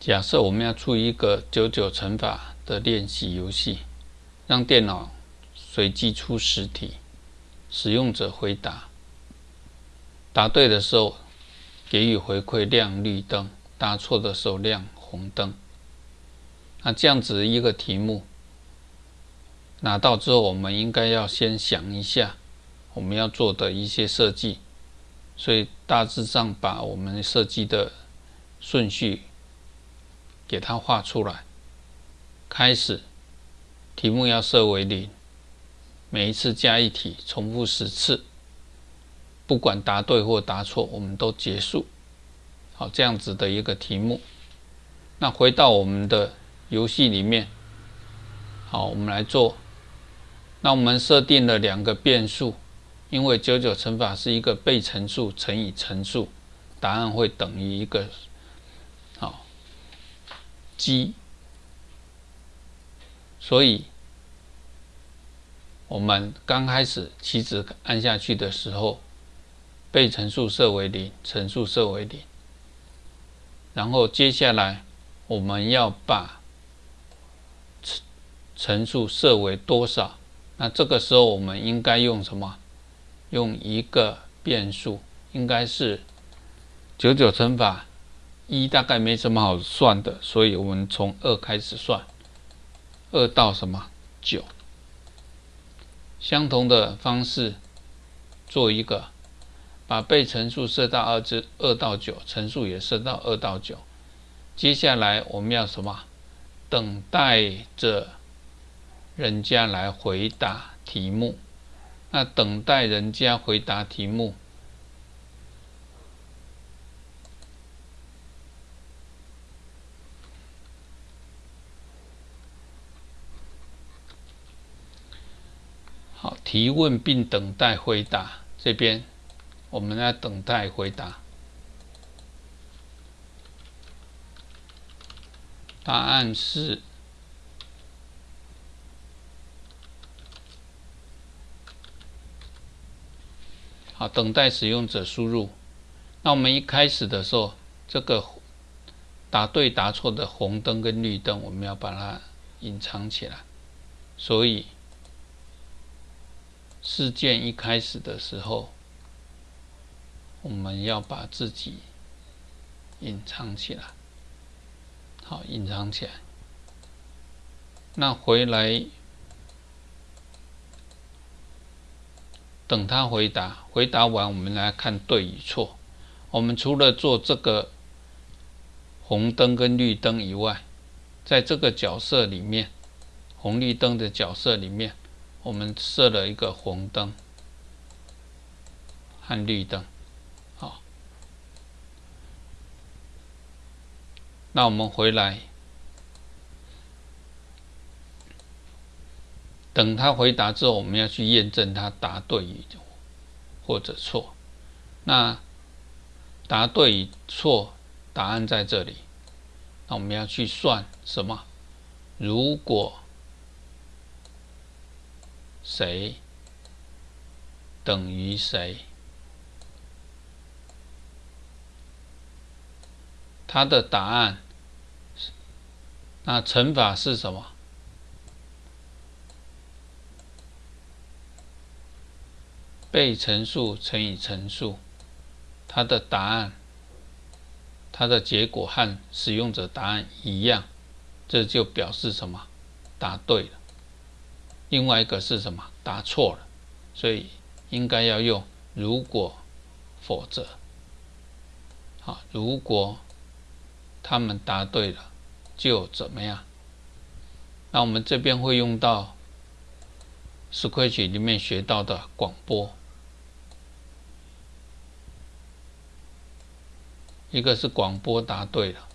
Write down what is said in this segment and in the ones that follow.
假设我们要出一个九九乘法的练习游戏，让电脑随机出十题，使用者回答，答对的时候给予回馈亮绿灯，答错的时候亮红灯。那这样子一个题目拿到之后，我们应该要先想一下我们要做的一些设计，所以大致上把我们设计的顺序。给它画出来。开始，题目要设为零，每一次加一题，重复十次，不管答对或答错，我们都结束。好，这样子的一个题目。那回到我们的游戏里面，好，我们来做。那我们设定了两个变数，因为九九乘法是一个被乘数乘以乘数，答案会等于一个。积，所以我们刚开始棋子按下去的时候，被乘数设为零，乘数设为零。然后接下来我们要把乘乘数设为多少？那这个时候我们应该用什么？用一个变数，应该是九九乘法。一大概没什么好算的，所以我们从二开始算，二到什么九，相同的方式做一个，把被乘数设到二至二到九，乘数也设到二到九。接下来我们要什么？等待着人家来回答题目。那等待人家回答题目。好，提问并等待回答。这边我们来等待回答。答案是好，等待使用者输入。那我们一开始的时候，这个答对答错的红灯跟绿灯，我们要把它隐藏起来。所以。事件一开始的时候，我们要把自己隐藏起来。好，隐藏起来。那回来等他回答，回答完我们来看对与错。我们除了做这个红灯跟绿灯以外，在这个角色里面，红绿灯的角色里面。我们设了一个红灯和绿灯，好，那我们回来等他回答之后，我们要去验证他答对与或者错。那答对与错，答案在这里。那我们要去算什么？如果谁等于谁？它的答案，那乘法是什么？被乘数乘以乘数，它的答案，它的结果和使用者答案一样，这就表示什么？答对了。另外一个是什么？答错了，所以应该要用如果、否则。好，如果他们答对了，就怎么样？那我们这边会用到 Scratch 里面学到的广播，一个是广播答对了。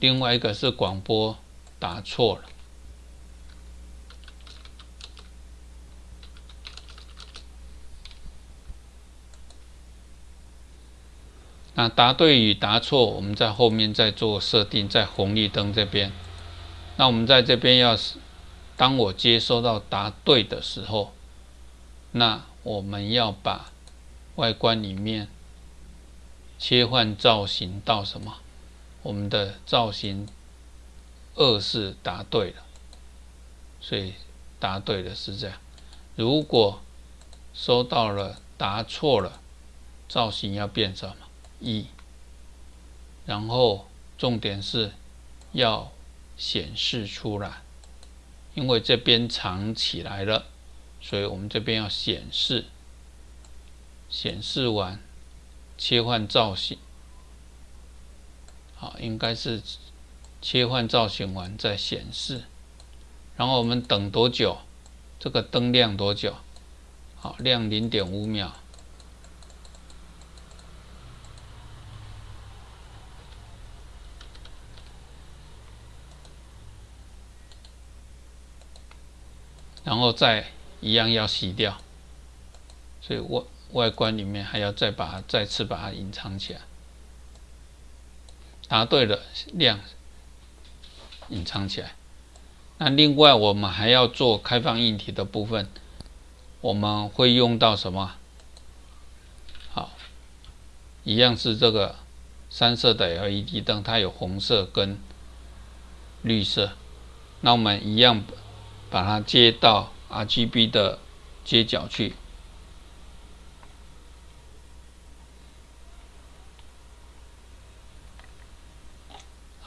另外一个是广播打错了。那答对与答错我们在后面再做设定在红绿灯这边。那我们在这边要是当我接收到答对的时候那我们要把外观里面切换造型到什么？我们的造型二是答对了，所以答对了是这样。如果收到了答错了，造型要变什么？一，然后重点是要显示出来，因为这边藏起来了，所以我们这边要显示，显示完切换造型，好，应该是切换造型完再显示，然后我们等多久？这个灯亮多久？好，亮零点五秒。然后再一样要洗掉，所以外外观里面还要再把它再次把它隐藏起来。答对了，亮隐藏起来。那另外我们还要做开放硬体的部分，我们会用到什么？好，一样是这个三色的 LED 灯，它有红色跟绿色。那我们一样。把它接到 RGB 的接角去。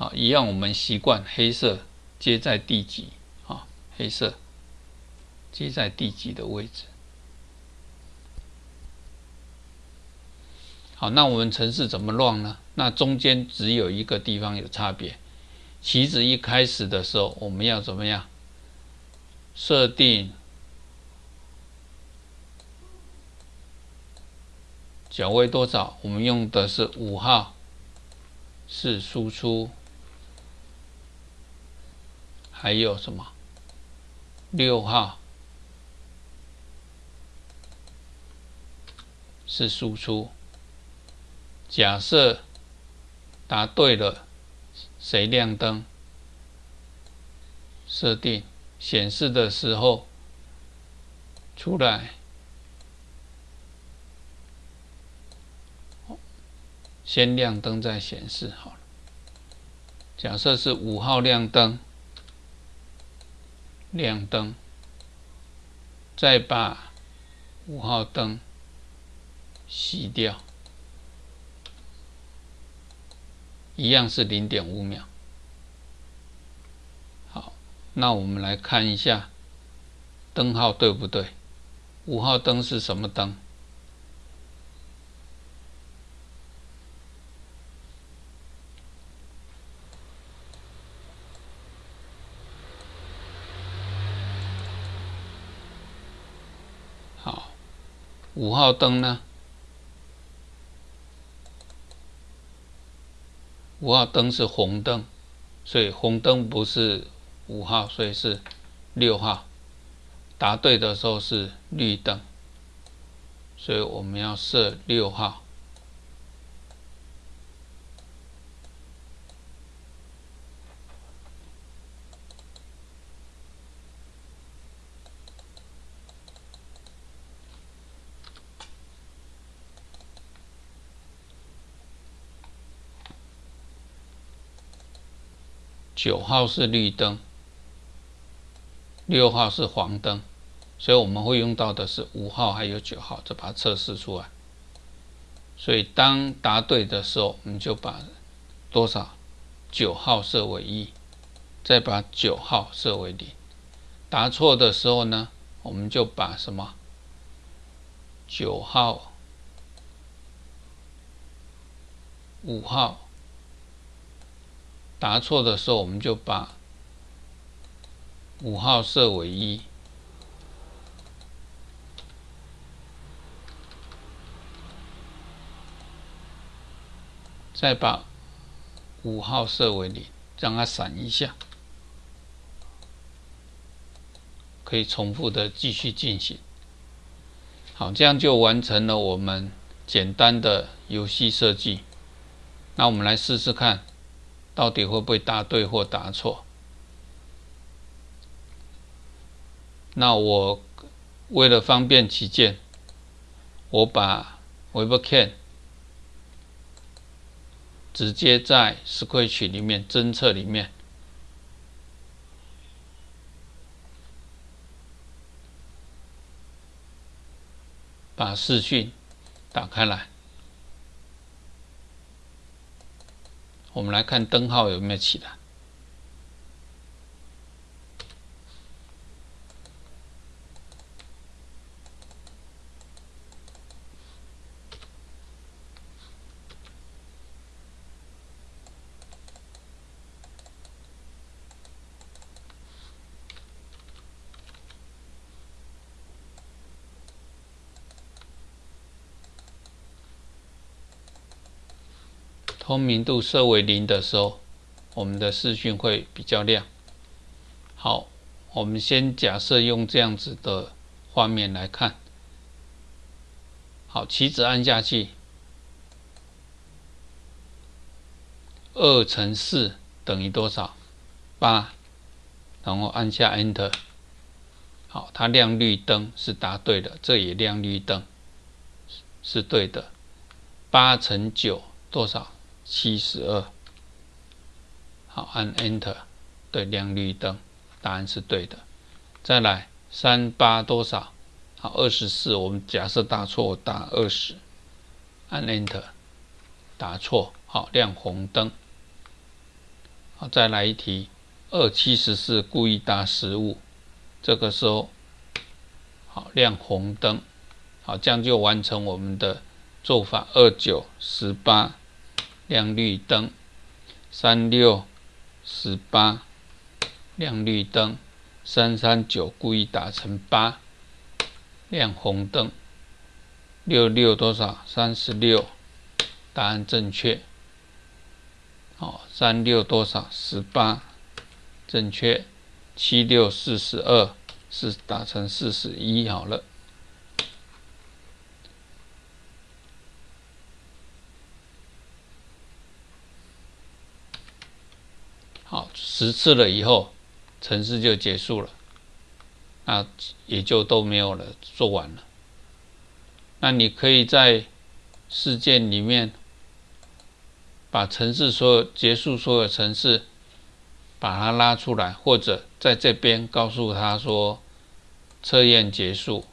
好，一样我们习惯黑色接在第几啊？黑色接在第几的位置。好，那我们城市怎么乱呢？那中间只有一个地方有差别。棋子一开始的时候，我们要怎么样？设定角位多少？我们用的是五号，是输出，还有什么？六号是输出。假设答对了，谁亮灯？设定。显示的时候出来，先亮灯再显示好了。假设是五号亮灯，亮灯，再把五号灯熄掉，一样是零点五秒。那我们来看一下灯号对不对？五号灯是什么灯？好，五号灯呢？五号灯是红灯，所以红灯不是。五号，所以是六号。答对的时候是绿灯，所以我们要设六号。九号是绿灯。六号是黄灯，所以我们会用到的是五号还有九号，再把它测试出来。所以当答对的时候，我们就把多少九号设为一，再把九号设为零。答错的时候呢，我们就把什么九号、五号答错的时候，我们就把。五号设为一，再把五号设为零，让它闪一下，可以重复的继续进行。好，这样就完成了我们简单的游戏设计。那我们来试试看，到底会不会答对或答错？那我为了方便起见，我把 Webcam 直接在 Scratch 里面侦测里面，把视讯打开来。我们来看灯号有没有起来。透明度设为零的时候，我们的视讯会比较亮。好，我们先假设用这样子的画面来看。好，棋子按下去，二乘四等于多少？八。然后按下 Enter。好，它亮绿灯是答对的，这也亮绿灯是对的。八乘九多少？七十二，好，按 Enter，对，亮绿灯，答案是对的。再来，三八多少？好，二十四，我们假设答错，答二十，按 Enter，答错，好，亮红灯。好，再来一题，二七十四，故意答失误，这个时候，好，亮红灯，好，这样就完成我们的做法。二九十八。亮绿灯，三六十八，亮绿灯，三三九故意打成八，亮红灯，六六多少？三十六，答案正确。好，三六多少？十八，正确。七六四十二，是打成四十一好了。好，十次了以后，程式就结束了，那也就都没有了，做完了。那你可以在事件里面把程式所有结束所有程式，把它拉出来，或者在这边告诉他说测验结束。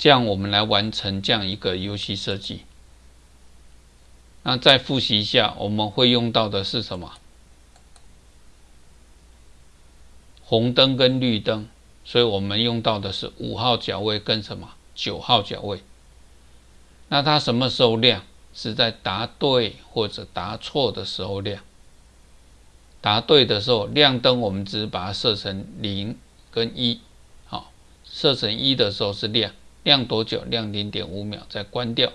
这样，我们来完成这样一个游戏设计。那再复习一下，我们会用到的是什么？红灯跟绿灯，所以我们用到的是五号角位跟什么九号角位。那它什么时候亮？是在答对或者答错的时候亮。答对的时候亮灯，我们只把它设成零跟一。好，设成一的时候是亮。亮多久？亮零点五秒，再关掉。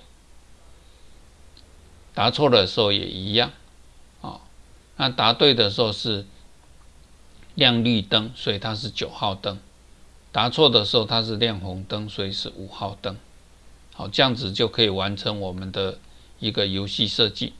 答错的时候也一样，啊，那答对的时候是亮绿灯，所以它是九号灯；答错的时候它是亮红灯，所以是五号灯。好，这样子就可以完成我们的一个游戏设计。